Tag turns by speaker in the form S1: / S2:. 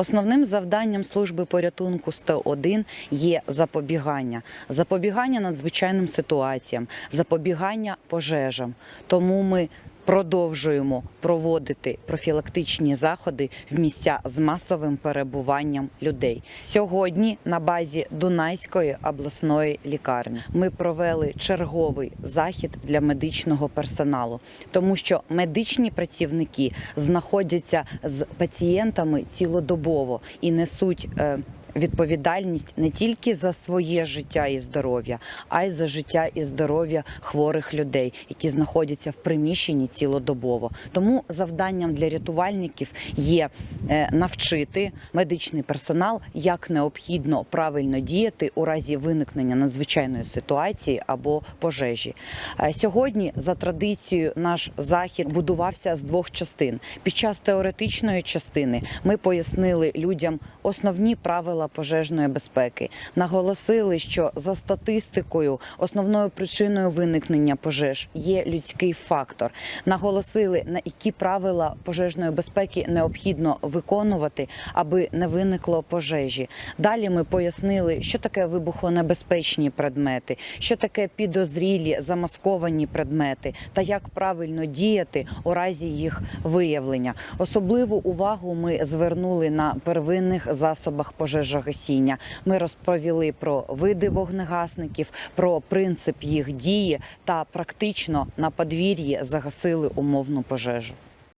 S1: Основним завданням служби порятунку 101 є запобігання, запобігання надзвичайним ситуаціям, запобігання пожежам. Тому ми продовжуємо проводити профілактичні заходи в місця з масовим перебуванням людей. Сьогодні на базі Дунайської обласної лікарні ми провели черговий захід для медичного персоналу, тому що медичні працівники знаходяться з пацієнтами цілодобово і несуть. Відповідальність не тільки за своє життя і здоров'я, а й за життя і здоров'я хворих людей, які знаходяться в приміщенні цілодобово. Тому завданням для рятувальників є е, навчити медичний персонал, як необхідно правильно діяти у разі виникнення надзвичайної ситуації або пожежі. Е, Сьогодні, за традицією, наш захід будувався з двох частин. Під час теоретичної частини ми пояснили людям основні правила пожежної безпеки, наголосили, що за статистикою основною причиною виникнення пожеж є людський фактор. Наголосили на які правила пожежної безпеки необхідно виконувати, аби не виникло пожежі. Далі ми пояснили, що таке вибухонебезпечні предмети, що таке підозрілі замасковані предмети та як правильно діяти у разі їх виявлення. Особливу увагу ми звернули на первинних засобах пожежогасіння. Ми розповіли про види вогнегасників, про принцип їх дії та практично на подвір'ї загасили умовну пожежу.